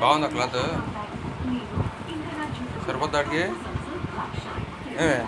బాగుందా క్లాత్. సరిపోద్దా వాడికి ఏమే?